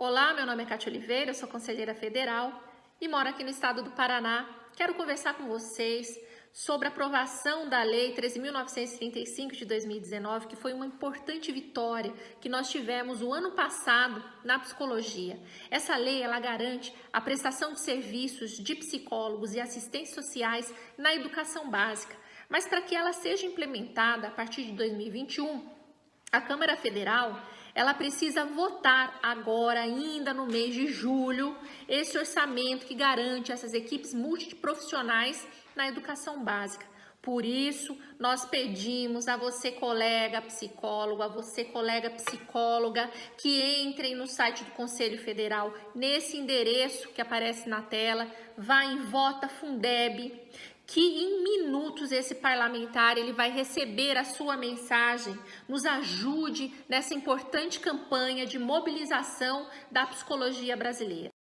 Olá, meu nome é Cátia Oliveira, sou conselheira federal e moro aqui no estado do Paraná. Quero conversar com vocês sobre a aprovação da Lei 13.935 de 2019, que foi uma importante vitória que nós tivemos o ano passado na psicologia. Essa lei ela garante a prestação de serviços de psicólogos e assistentes sociais na educação básica, mas para que ela seja implementada a partir de 2021, a Câmara Federal ela precisa votar agora, ainda no mês de julho, esse orçamento que garante essas equipes multiprofissionais na educação básica. Por isso, nós pedimos a você, colega psicólogo, a você, colega psicóloga, que entrem no site do Conselho Federal, nesse endereço que aparece na tela, vá em Vota Fundeb, que em minutos esse parlamentar ele vai receber a sua mensagem, nos ajude nessa importante campanha de mobilização da psicologia brasileira.